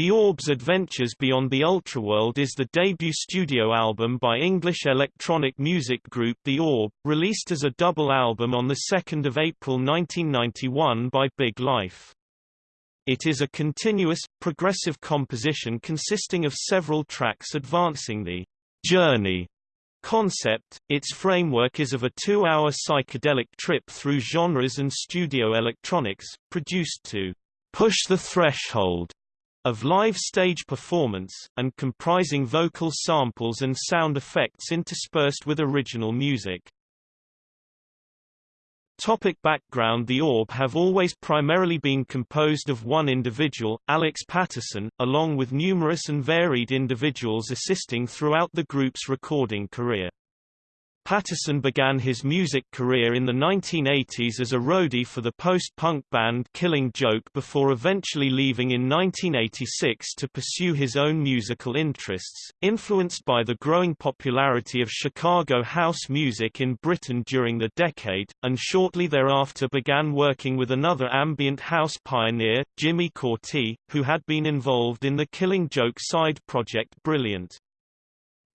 The Orb's Adventures Beyond the Ultraworld is the debut studio album by English electronic music group The Orb, released as a double album on 2 April 1991 by Big Life. It is a continuous, progressive composition consisting of several tracks advancing the journey concept. Its framework is of a two-hour psychedelic trip through genres and studio electronics, produced to push the threshold of live stage performance, and comprising vocal samples and sound effects interspersed with original music. Topic background The Orb have always primarily been composed of one individual, Alex Paterson, along with numerous and varied individuals assisting throughout the group's recording career. Paterson began his music career in the 1980s as a roadie for the post-punk band Killing Joke before eventually leaving in 1986 to pursue his own musical interests, influenced by the growing popularity of Chicago house music in Britain during the decade, and shortly thereafter began working with another ambient house pioneer, Jimmy Cauty, who had been involved in the Killing Joke side project Brilliant.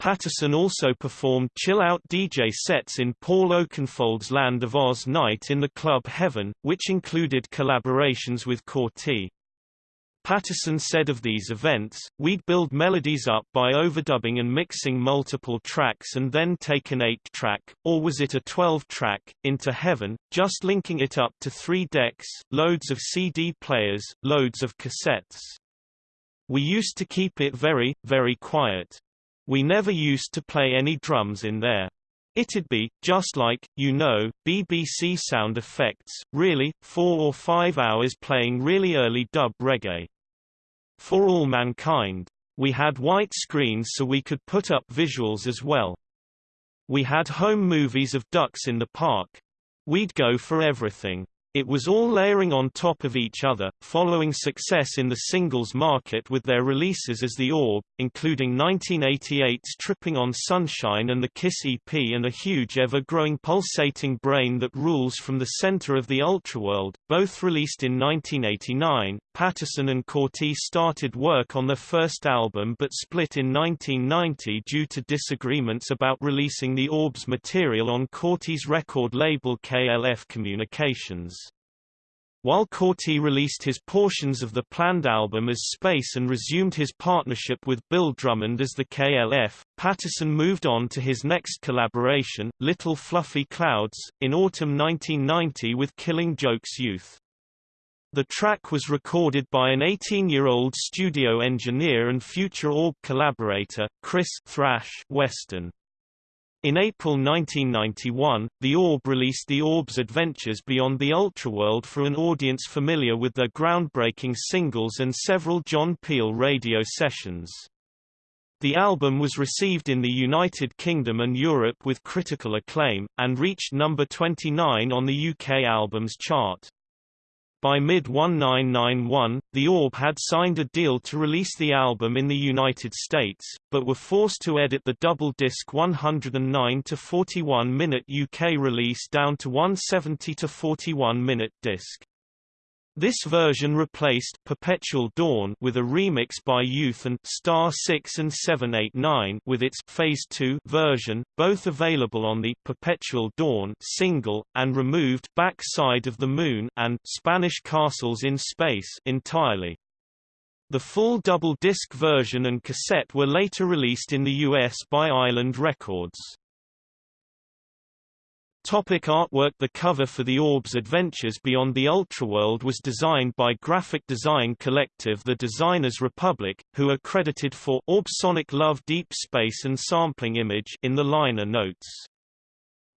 Paterson also performed chill-out DJ sets in Paul Oakenfold's Land of Oz night in the club Heaven, which included collaborations with Cauty. Paterson said of these events, we'd build melodies up by overdubbing and mixing multiple tracks and then take an 8-track, or was it a 12-track, into Heaven, just linking it up to three decks, loads of CD players, loads of cassettes. We used to keep it very, very quiet. We never used to play any drums in there. It'd be, just like, you know, BBC sound effects, really, four or five hours playing really early dub reggae. For all mankind. We had white screens so we could put up visuals as well. We had home movies of ducks in the park. We'd go for everything. It was all layering on top of each other, following success in the singles market with their releases as The Orb, including 1988's Tripping on Sunshine and the Kiss EP and a huge ever-growing pulsating brain that rules from the center of the ultraworld, both released in 1989. Paterson and Cauty started work on their first album but split in 1990 due to disagreements about releasing The Orb's material on Cauty's record label KLF Communications. While Cauty released his portions of the planned album as Space and resumed his partnership with Bill Drummond as the KLF, Paterson moved on to his next collaboration, Little Fluffy Clouds, in autumn 1990 with Killing Joke's Youth. The track was recorded by an 18-year-old studio engineer and future Orb collaborator, Chris Thrash Weston. In April 1991, The Orb released The Orb's Adventures Beyond the Ultraworld for an audience familiar with their groundbreaking singles and several John Peel radio sessions. The album was received in the United Kingdom and Europe with critical acclaim, and reached number 29 on the UK Albums Chart. By mid-1991, The Orb had signed a deal to release the album in the United States, but were forced to edit the double-disc 109 to 41-minute UK release down to 170 to 41-minute disc. This version replaced Perpetual Dawn with a remix by Youth and Star 6 and 789 with its Phase 2 version, both available on the Perpetual Dawn single and removed Back Side of the Moon and Spanish Castles in Space entirely. The full double-disc version and cassette were later released in the US by Island Records. Topic artwork The cover for The Orb's Adventures Beyond the Ultraworld was designed by graphic design collective The Designers Republic, who are credited for Orb Sonic Love Deep Space and Sampling Image in the liner notes.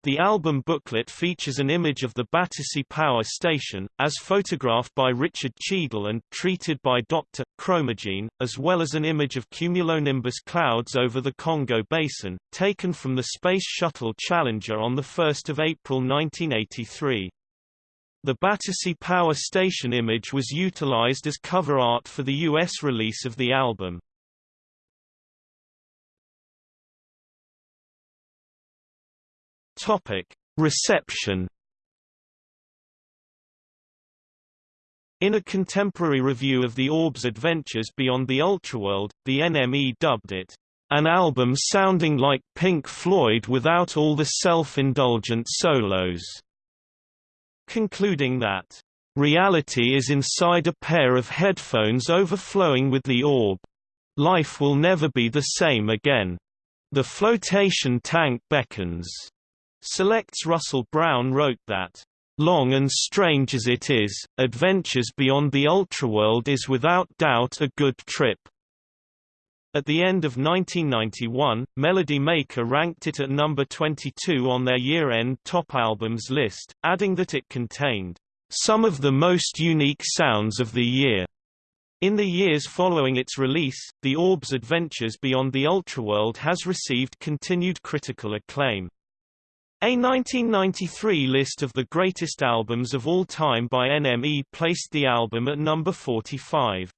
The album booklet features an image of the Battersea Power Station, as photographed by Richard Cheadle and treated by Dr. Chromagene, as well as an image of cumulonimbus clouds over the Congo Basin, taken from the Space Shuttle Challenger on 1 April 1983. The Battersea Power Station image was utilized as cover art for the U.S. release of the album. Topic: Reception. In a contemporary review of the Orb's adventures beyond the Ultraworld, the NME dubbed it, "...an album sounding like Pink Floyd without all the self-indulgent solos", concluding that, "...reality is inside a pair of headphones overflowing with the Orb. Life will never be the same again. The flotation tank beckons." Select's Russell Brown wrote that Long and strange as it is, Adventures Beyond the Ultraworld is without doubt a good trip. At the end of 1991, Melody Maker ranked it at number 22 on their year-end top albums list, adding that it contained some of the most unique sounds of the year. In the years following its release, The Orb's Adventures Beyond the Ultraworld has received continued critical acclaim. A 1993 list of the greatest albums of all time by NME placed the album at number 45.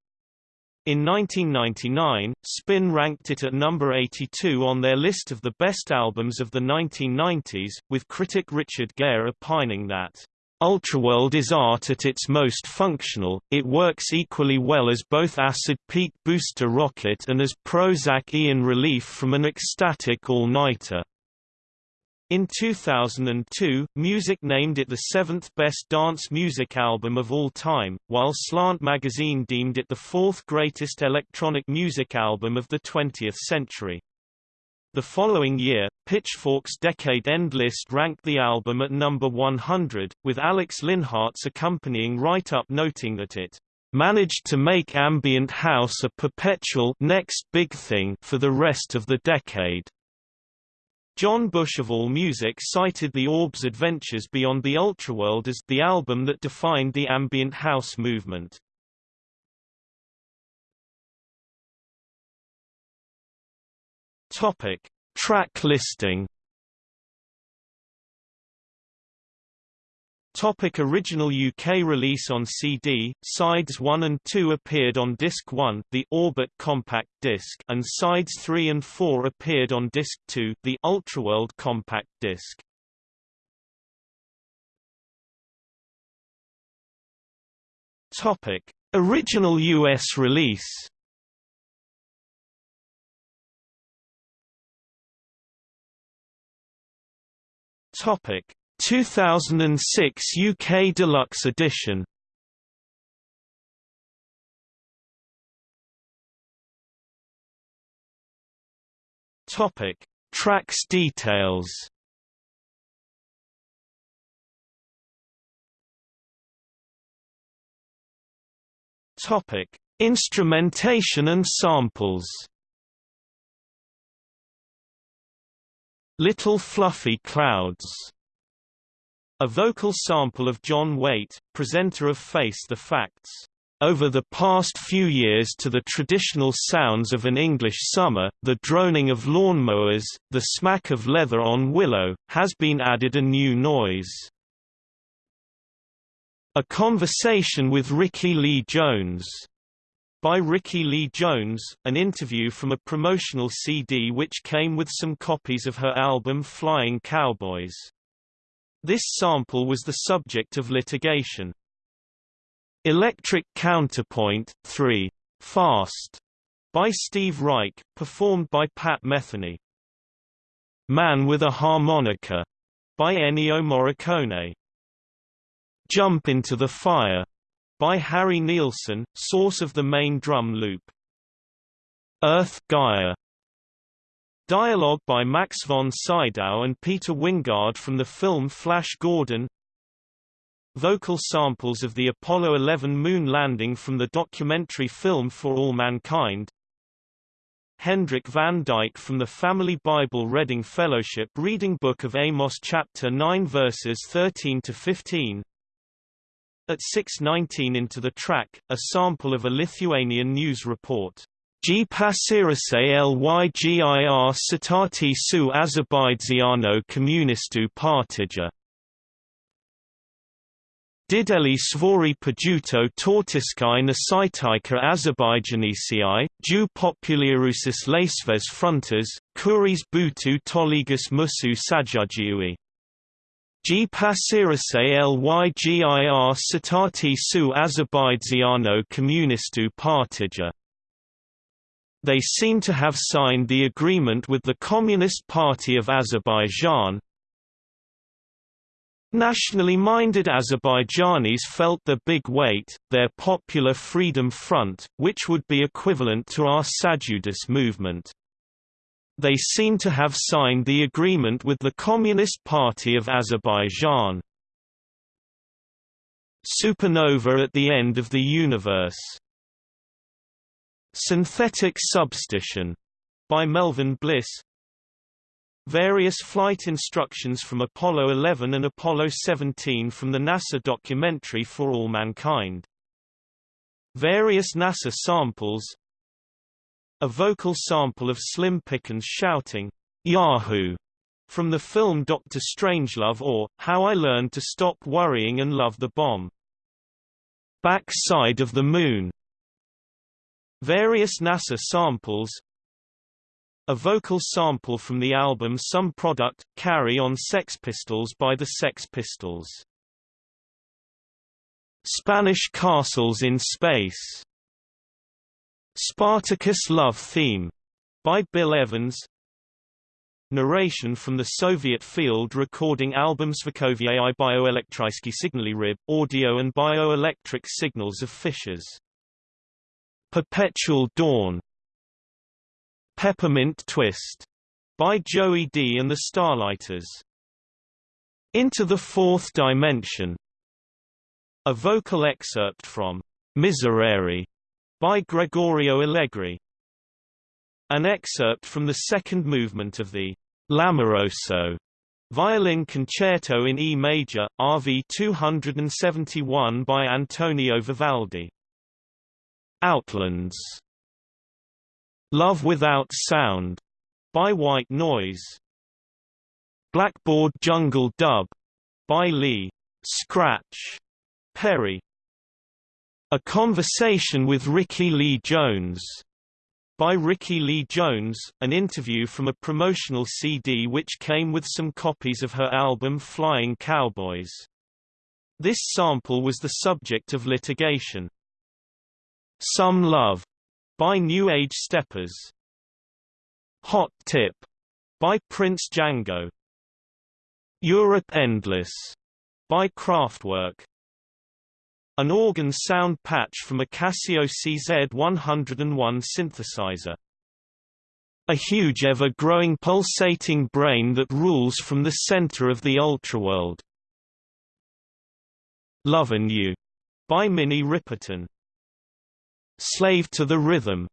In 1999, Spin ranked it at number 82 on their list of the best albums of the 1990s, with critic Richard Gehr opining that, "...Ultraworld is art at its most functional, it works equally well as both acid peak booster rocket and as Prozacian relief from an ecstatic all-nighter." In 2002, Music named it the seventh best dance music album of all time, while Slant magazine deemed it the fourth greatest electronic music album of the 20th century. The following year, Pitchfork's Decade End list ranked the album at number 100, with Alex Linhardt's accompanying write-up noting that it managed to make ambient house a perpetual next big thing for the rest of the decade. John Bush of AllMusic cited the Orb's Adventures Beyond the Ultraworld as the album that defined the ambient house movement. Topic: Track listing Topic original UK release on CD, sides 1 and 2 appeared on disc 1, the Orbit compact disc, and sides 3 and 4 appeared on disc 2, the Ultraworld compact disc. Topic: Original US release. Topic: 2006 UK Deluxe Edition Topic: Tracks details. Topic: Instrumentation and samples. Little Fluffy Clouds a vocal sample of John Waite, presenter of Face the Facts. Over the past few years to the traditional sounds of an English summer, the droning of lawnmowers, the smack of leather on willow, has been added a new noise. A Conversation with Rickie Lee Jones by Rickie Lee Jones, an interview from a promotional CD which came with some copies of her album Flying Cowboys. This sample was the subject of litigation. Electric Counterpoint 3. Fast by Steve Reich, performed by Pat Metheny. Man with a Harmonica by Ennio Morricone. Jump into the Fire by Harry Nilsson, source of the main drum loop. Earth Gaia Dialogue by Max von Sydow and Peter Wyngarde from the film Flash Gordon. Vocal samples of the Apollo 11 moon landing from the documentary film For All Mankind. Hendrik van Dyke from the Family Bible Reading Fellowship Reading Book of Amos chapter 9 verses 13 to 15 At 6.19 into the track, a sample of a Lithuanian news report G pasirase lygir sitati su Azerbaidziano komunistu partija. Dideli svori pajuto tortiskai nasitaika Azerbaijanisi, du popularusis laisves frontas, kuris butu toligus musu sajugiui. G pasirise lygir Satati su Azerbaidziano Komunistu Partija. They seem to have signed the agreement with the Communist Party of Azerbaijan. Nationally minded Azerbaijanis felt the big weight, their Popular Freedom Front, which would be equivalent to our Sajudis movement. They seem to have signed the agreement with the Communist Party of Azerbaijan. Supernova at the end of the universe. Synthetic Substitution by Melvin Bliss. Various flight instructions from Apollo 11 and Apollo 17 from the NASA documentary For All Mankind. Various NASA samples a vocal sample of Slim Pickens shouting, Yahoo! from the film Dr. Strangelove or, How I Learned to Stop Worrying and Love the Bomb. Backside of the Moon Various NASA samples A vocal sample from the album Some Product, Carri On Sex Pistols by the Sex Pistols. Spanish Castles in Space. Spartacus Love Theme by Bill Evans. Narration from the Soviet field recording album Svakoviei bioelektrysky Signaly rib, audio and bioelectric signals of fissures Perpetual Dawn Peppermint Twist by Joey Dee and the Starliters. Into the Fourth Dimension a vocal excerpt from Miserere by Gregorio Allegri. An excerpt from the second movement of the L'Amoroso violin concerto in E major, RV 271 by Antonio Vivaldi. Outlands Love Without Sound by White Noise. Blackboard Jungle Dub by Lee Scratch Perry. A Conversation with Rickie Lee Jones by Rickie Lee Jones, an interview from a promotional CD which came with some copies of her album Flying Cowboys. This sample was the subject of litigation. Some Love by New Age Steppers. Hot Tip by Prince Django. Europe Endless by Kraftwerk. An organ sound patch from a Casio CZ101 synthesizer. A huge ever-growing pulsating brain that rules from the center of the ultraworld. Lovin' You by Minnie Riperton. Slave to the Rhythm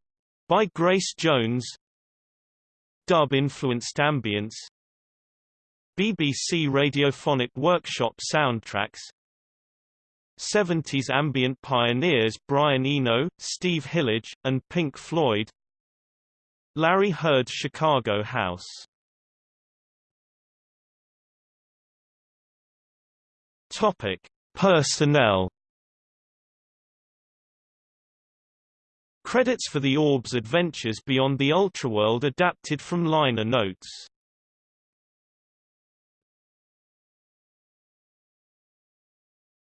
by Grace Jones. Dub-influenced ambience. BBC Radiophonic Workshop soundtracks 70s ambient pioneers Brian Eno, Steve Hillage, and Pink Floyd Larry Heard's Chicago House Topic: Personnel. Credits for the Orb's adventures beyond the Ultraworld adapted from liner notes.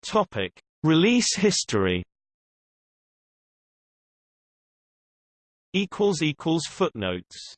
Topic: Release history. Equals equals footnotes.